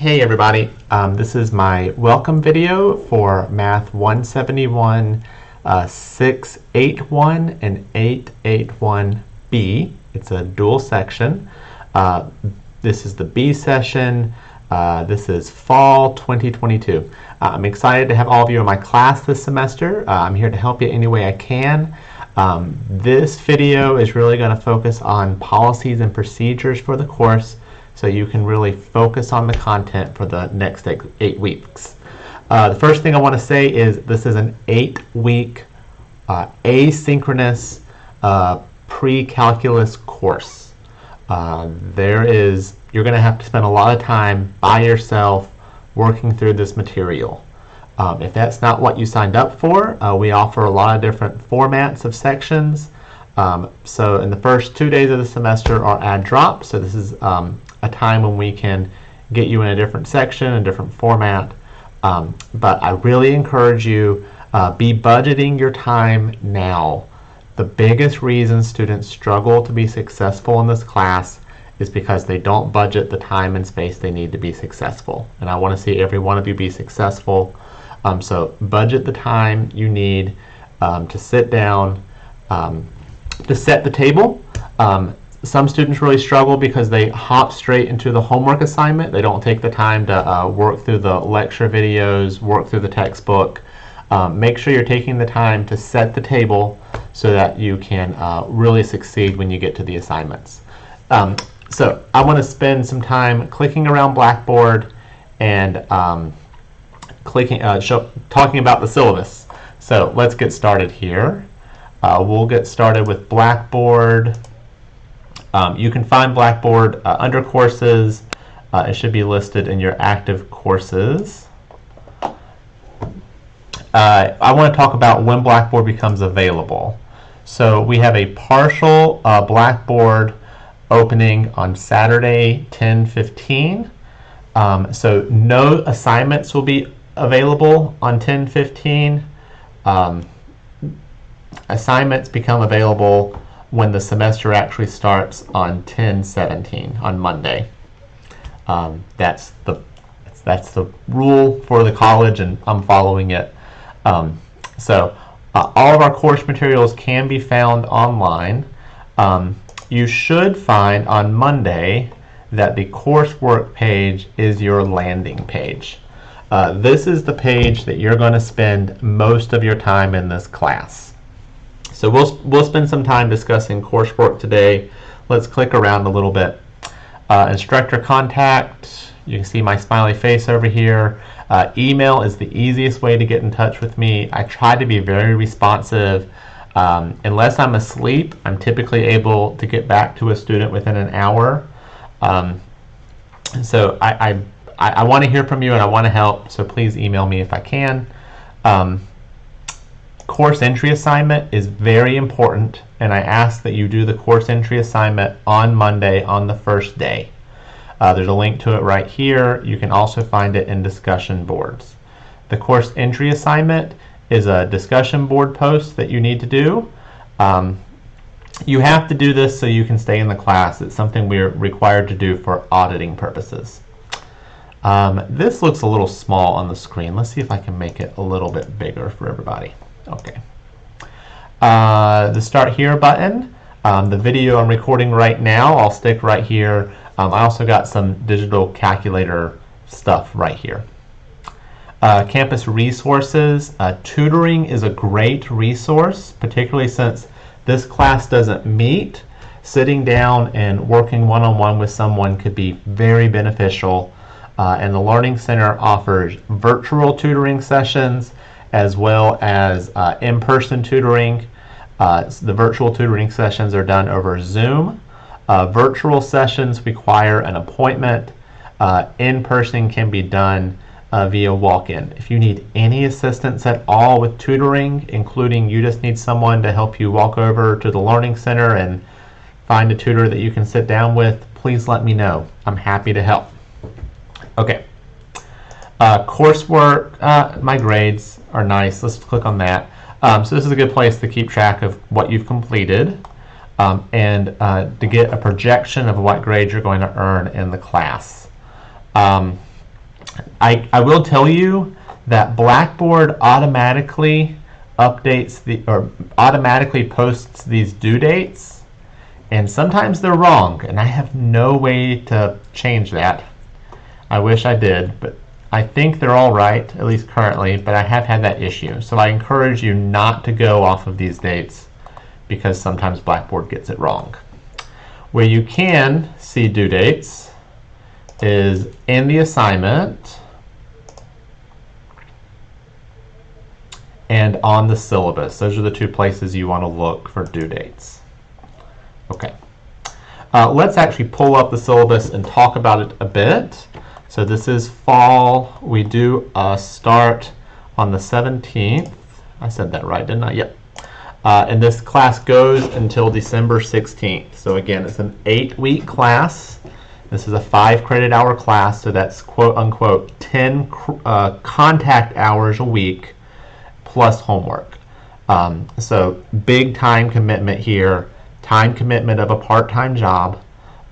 Hey everybody, um, this is my welcome video for Math 171, uh, 681 and 881B. It's a dual section. Uh, this is the B session. Uh, this is fall 2022. Uh, I'm excited to have all of you in my class this semester. Uh, I'm here to help you any way I can. Um, this video is really going to focus on policies and procedures for the course so you can really focus on the content for the next eight, weeks. Uh, the first thing I want to say is this is an eight-week uh, asynchronous uh, pre-calculus course. Uh, there is you're going to have to spend a lot of time by yourself working through this material. Um, if that's not what you signed up for, uh, we offer a lot of different formats of sections. Um, so in the first two days of the semester are add drop. So this is um, a time when we can get you in a different section, a different format. Um, but I really encourage you, uh, be budgeting your time now. The biggest reason students struggle to be successful in this class is because they don't budget the time and space they need to be successful. And I want to see every one of you be successful. Um, so budget the time you need um, to sit down, um, to set the table. Some students really struggle because they hop straight into the homework assignment. They don't take the time to uh, work through the lecture videos, work through the textbook. Um, make sure you're taking the time to set the table so that you can uh, really succeed when you get to the assignments. Um, so I want to spend some time clicking around Blackboard and um, clicking, uh, show, talking about the syllabus. So let's get started here. Uh, we'll get started with Blackboard. Um, you can find Blackboard uh, under courses. Uh, it should be listed in your active courses. Uh, I want to talk about when Blackboard becomes available. So we have a partial uh, Blackboard opening on Saturday 10:15. Um, so no assignments will be available on 10:15. Um, assignments become available when the semester actually starts on 10-17 on Monday. Um, that's the that's the rule for the college, and I'm following it. Um, so uh, all of our course materials can be found online. Um, you should find on Monday that the coursework page is your landing page. Uh, this is the page that you're going to spend most of your time in this class. So we'll, we'll spend some time discussing coursework today. Let's click around a little bit. Uh, instructor contact, you can see my smiley face over here. Uh, email is the easiest way to get in touch with me. I try to be very responsive. Um, unless I'm asleep, I'm typically able to get back to a student within an hour. Um, so I, I, I want to hear from you and I want to help, so please email me if I can. Um, course entry assignment is very important and I ask that you do the course entry assignment on Monday on the first day. Uh, there's a link to it right here. You can also find it in discussion boards. The course entry assignment is a discussion board post that you need to do. Um, you have to do this so you can stay in the class. It's something we're required to do for auditing purposes. Um, this looks a little small on the screen. Let's see if I can make it a little bit bigger for everybody. Okay. Uh, the Start Here button, um, the video I'm recording right now, I'll stick right here. Um, I also got some digital calculator stuff right here. Uh, campus resources, uh, tutoring is a great resource, particularly since this class doesn't meet. Sitting down and working one-on-one -on -one with someone could be very beneficial. Uh, and the Learning Center offers virtual tutoring sessions as well as uh, in-person tutoring. Uh, the virtual tutoring sessions are done over Zoom. Uh, virtual sessions require an appointment. Uh, in-person can be done uh, via walk-in. If you need any assistance at all with tutoring, including you just need someone to help you walk over to the Learning Center and find a tutor that you can sit down with, please let me know. I'm happy to help. Okay. Uh, coursework, uh, my grades are nice. Let's click on that. Um, so this is a good place to keep track of what you've completed um, and uh, to get a projection of what grade you're going to earn in the class. Um, I, I will tell you that Blackboard automatically updates the or automatically posts these due dates and sometimes they're wrong and I have no way to change that. I wish I did, but I think they're all right, at least currently, but I have had that issue. So I encourage you not to go off of these dates because sometimes Blackboard gets it wrong. Where you can see due dates is in the assignment and on the syllabus. Those are the two places you want to look for due dates. Okay. Uh, let's actually pull up the syllabus and talk about it a bit. So this is fall. We do uh, start on the 17th. I said that right, didn't I? Yep. Uh, and this class goes until December 16th. So again, it's an eight-week class. This is a five credit hour class, so that's quote unquote 10 uh, contact hours a week plus homework. Um, so big time commitment here, time commitment of a part-time job.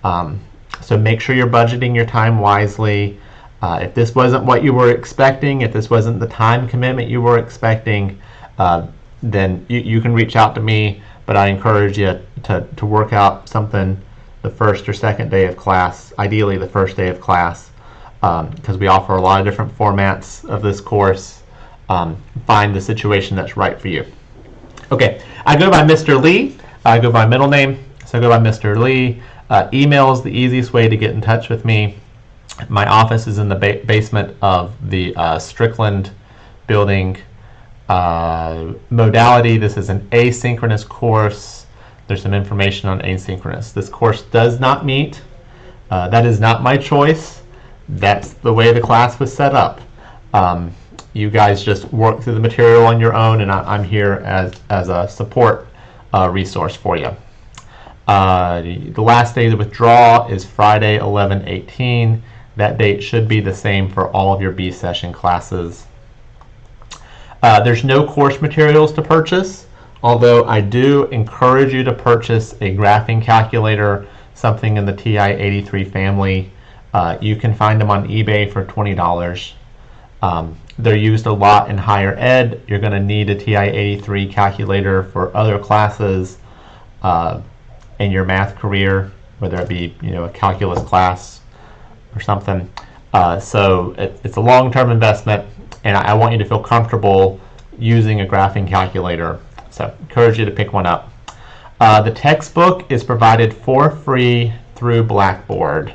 Um, so make sure you're budgeting your time wisely. Uh, if this wasn't what you were expecting, if this wasn't the time commitment you were expecting, uh, then you, you can reach out to me. But I encourage you to, to work out something the first or second day of class, ideally the first day of class, because um, we offer a lot of different formats of this course. Um, find the situation that's right for you. Okay, I go by Mr. Lee. I go by middle name, so I go by Mr. Lee. Uh, email is the easiest way to get in touch with me. My office is in the ba basement of the uh, Strickland building. Uh, modality, this is an asynchronous course. There's some information on asynchronous. This course does not meet. Uh, that is not my choice. That's the way the class was set up. Um, you guys just work through the material on your own, and I, am here as, as a support uh, resource for you. Uh, the last day to withdraw is Friday 11-18. That date should be the same for all of your B session classes. Uh, there's no course materials to purchase, although I do encourage you to purchase a graphing calculator, something in the TI-83 family. Uh, you can find them on eBay for $20. Um, they're used a lot in higher ed. You're going to need a TI-83 calculator for other classes. Uh, in your math career, whether it be you know a calculus class or something. Uh, so it, it's a long-term investment, and I, I, want you to feel comfortable using a graphing calculator. So encourage you to pick one up. Uh, the textbook is provided for free through Blackboard.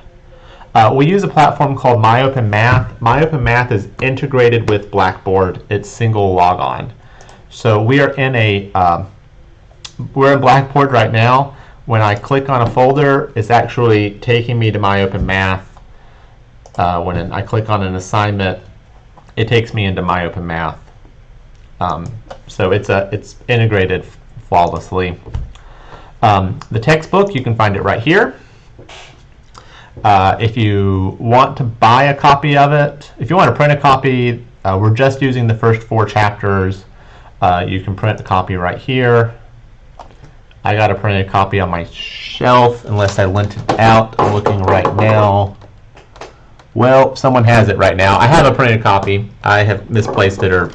Uh, we use a platform called MyOpenMath. MyOpenMath is integrated with Blackboard. It's single logon. So we are in a uh, we're in Blackboard right now when I click on a folder, it's actually taking me to MyOpenMath. Uh, when I click on an assignment, it takes me into MyOpenMath. Um, so it's a it's integrated flawlessly. Um, the textbook, you can find it right here. Uh, if you want to buy a copy of it, if you want to print a copy, uh, we're just using the first four chapters. Uh, you can print the copy right here. I got a printed copy on my shelf unless I lent it out. I'm looking right now. Well, someone has it right now. I have a printed copy. I have misplaced it or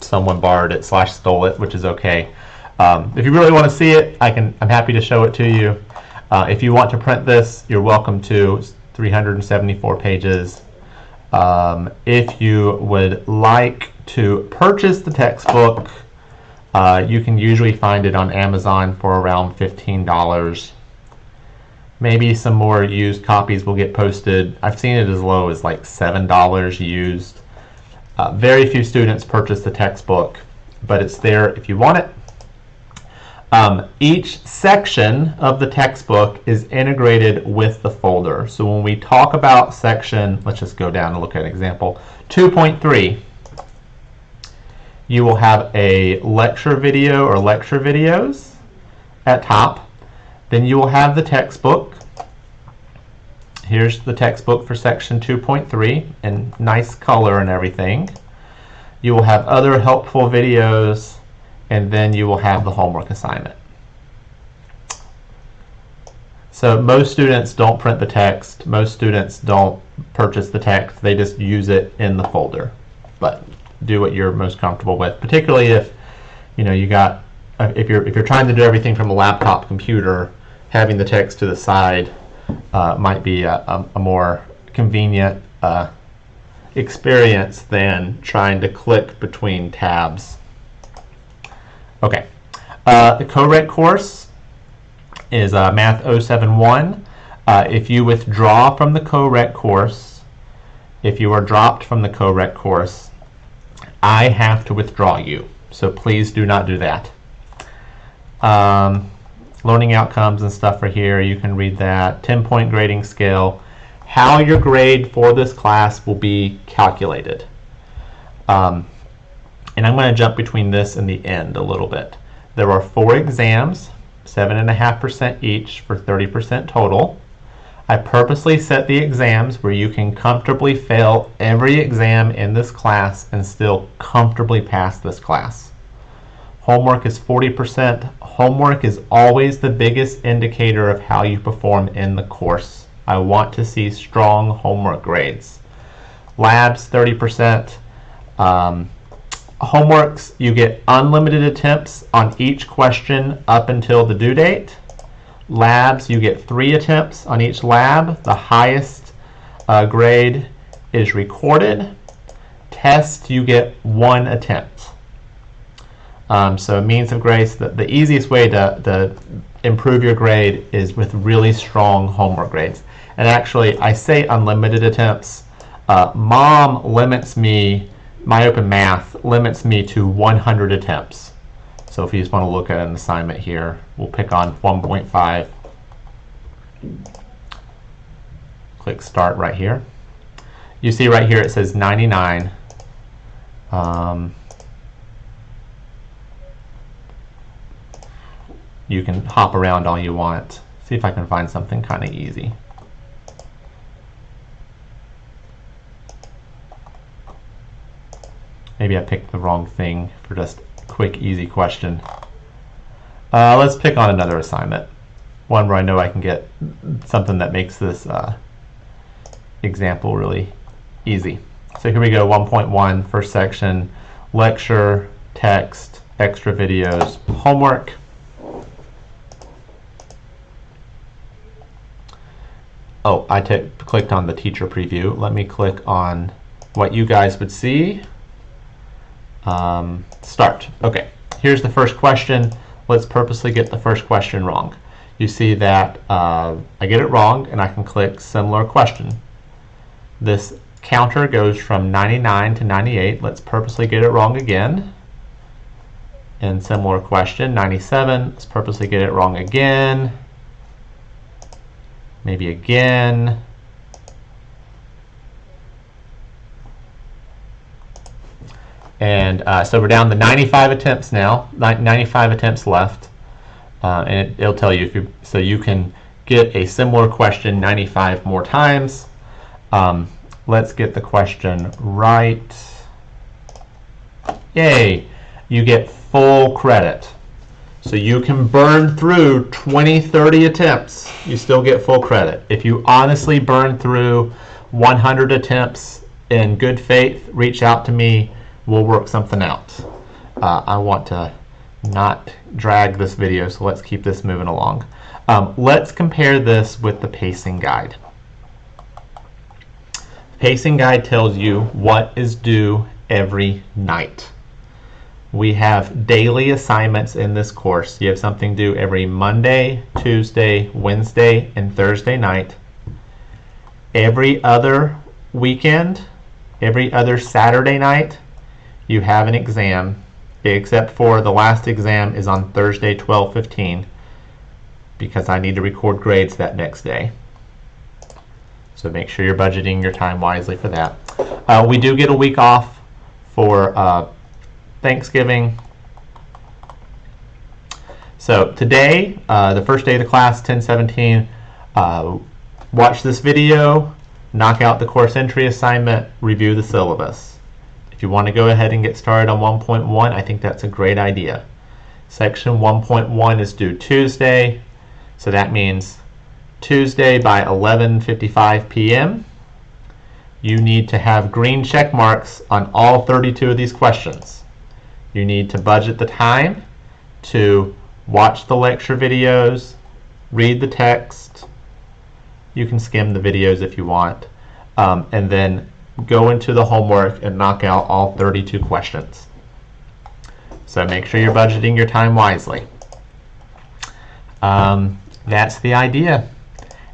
someone borrowed it slash stole it, which is okay. Um, if you really want to see it, I can. I'm happy to show it to you. Uh, if you want to print this, you're welcome to. It's 374 pages. Um, if you would like to purchase the textbook, uh, you can usually find it on Amazon for around $15. Maybe some more used copies will get posted. I've seen it as low as like $7 used. Uh, very few students purchase the textbook, but it's there if you want it. Um, each section of the textbook is integrated with the folder. So when we talk about section, let's just go down and look at an example, 2.3, you will have a lecture video or lecture videos at top. Then you will have the textbook. Here's the textbook for section 2.3 in nice color and everything. You will have other helpful videos and then you will have the homework assignment. So most students don't print the text. Most students don't purchase the text. They just use it in the folder. But do what you're most comfortable with, particularly if you know you got uh, if you're if you're trying to do everything from a laptop computer, having the text to the side uh, might be a, a, a more convenient uh, experience than trying to click between tabs. Okay, uh, the co-req course is uh, Math 071. Uh, if you withdraw from the co-req course, if you are dropped from the co-req course, I have to withdraw you. So please do not do that. Um, learning outcomes and stuff are here. You can read that. 10 point grading scale. How your grade for this class will be calculated. Um, and I'm going to jump between this and the end a little bit. There are four exams, 7.5% each for 30% total. I purposely set the exams where you can comfortably fail every exam in this class and still comfortably pass this class. Homework is 40%. Homework is always the biggest indicator of how you perform in the course. I want to see strong homework grades. Labs 30%. Um, homeworks, you get unlimited attempts on each question up until the due date. Labs, you get three attempts on each lab. The highest uh, grade is recorded. Test, you get one attempt. Um, so means of grace, the, the easiest way to, to improve your grade is with really strong homework grades. And actually, I say unlimited attempts. Uh, mom limits me, my open math limits me to 100 attempts. So if you just want to look at an assignment here, we'll pick on 1.5. Click start right here. You see right here it says 99. Um, you can hop around all you want. See if I can find something kind of easy. Maybe I picked the wrong thing for just quick, easy question. Uh, let's pick on another assignment. One where I know I can get something that makes this uh, example really easy. So here we go, 1.1, first section, lecture, text, extra videos, homework. Oh, I clicked on the teacher preview. Let me click on what you guys would see. Um, start. Okay, here's the first question. Let's purposely get the first question wrong. You see that uh, I get it wrong and I can click similar question. This counter goes from 99 to 98. Let's purposely get it wrong again. And similar question, 97. Let's purposely get it wrong again. Maybe again. And uh, so we're down to 95 attempts now, 95 attempts left. Uh, and it, will tell you if you, so you can get a similar question 95 more times. Um, let's get the question right. Yay, you get full credit. So you can burn through 20, 30 attempts. You still get full credit. If you honestly burn through 100 attempts in good faith, reach out to me we'll work something out. Uh, I want to not drag this video, so let's keep this moving along. Um, let's compare this with the pacing guide. Pacing guide tells you what is due every night. We have daily assignments in this course. You have something due every Monday, Tuesday, Wednesday, and Thursday night. Every other weekend, every other Saturday night, you have an exam, except for the last exam is on Thursday, 12:15, because I need to record grades that next day. So make sure you're budgeting your time wisely for that. Uh, we do get a week off for uh, Thanksgiving. So today, uh, the first day of the class, 1017, uh, watch this video, knock out the course entry assignment, review the syllabus. If you want to go ahead and get started on 1.1, I think that's a great idea. Section 1.1 is due Tuesday, so that means Tuesday by 11:55 p.m. You need to have green check marks on all 32 of these questions. You need to budget the time to watch the lecture videos, read the text. You can skim the videos if you want, um, and then go into the homework and knock out all 32 questions. So make sure you're budgeting your time wisely. Um, that's the idea.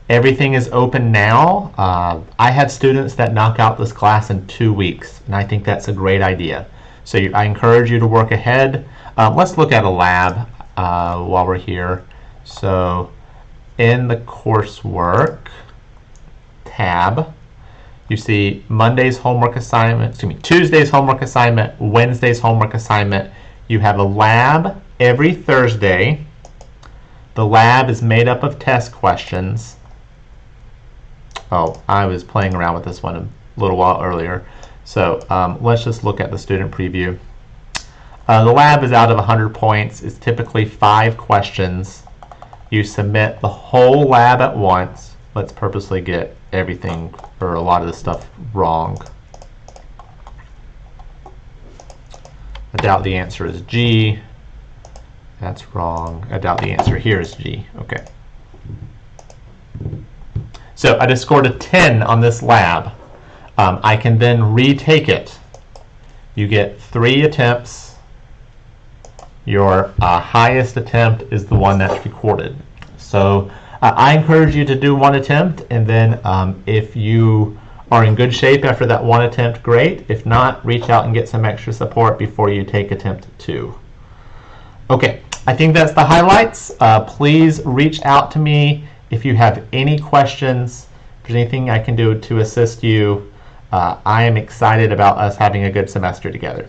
Everything is open now. Uh, I have students that knock out this class in two weeks, and I think that's a great idea. So you, I encourage you to work ahead. Uh, let's look at a lab uh, while we're here. So in the coursework tab, you see Monday's homework assignment, excuse me, Tuesday's homework assignment, Wednesday's homework assignment. You have a lab every Thursday. The lab is made up of test questions. Oh, I was playing around with this one a little while earlier. So um, let's just look at the student preview. Uh, the lab is out of 100 points. It's typically five questions. You submit the whole lab at once. Let's purposely get everything or a lot of the stuff wrong. I doubt the answer is G. That's wrong. I doubt the answer here is G. Okay. So I just scored a 10 on this lab. Um, I can then retake it. You get three attempts. Your uh, highest attempt is the one that's recorded. So uh, I encourage you to do one attempt, and then um, if you are in good shape after that one attempt, great. If not, reach out and get some extra support before you take attempt two. Okay, I think that's the highlights. Uh, please reach out to me if you have any questions, if there's anything I can do to assist you. Uh, I am excited about us having a good semester together.